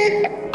it.